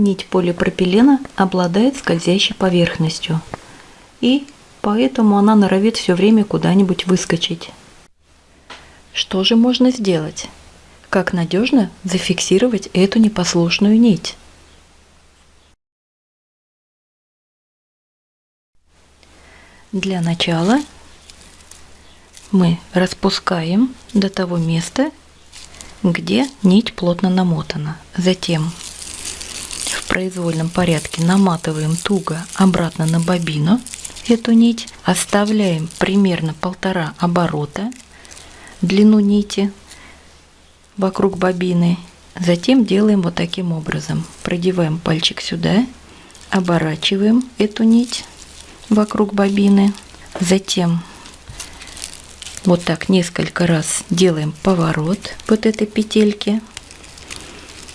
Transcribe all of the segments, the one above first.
Нить полипропилена обладает скользящей поверхностью, и поэтому она норовит все время куда-нибудь выскочить. Что же можно сделать? Как надежно зафиксировать эту непослушную нить? Для начала мы распускаем до того места, где нить плотно намотана. Затем в произвольном порядке наматываем туго обратно на бобину эту нить, оставляем примерно полтора оборота длину нити вокруг бобины. Затем делаем вот таким образом. Продеваем пальчик сюда, оборачиваем эту нить вокруг бобины. Затем вот так несколько раз делаем поворот вот этой петельки.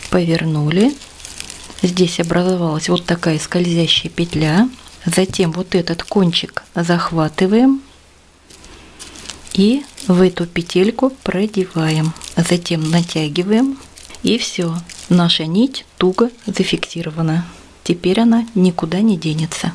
Повернули. Здесь образовалась вот такая скользящая петля. Затем вот этот кончик захватываем и в эту петельку продеваем. Затем натягиваем и все. Наша нить туго зафиксирована. Теперь она никуда не денется.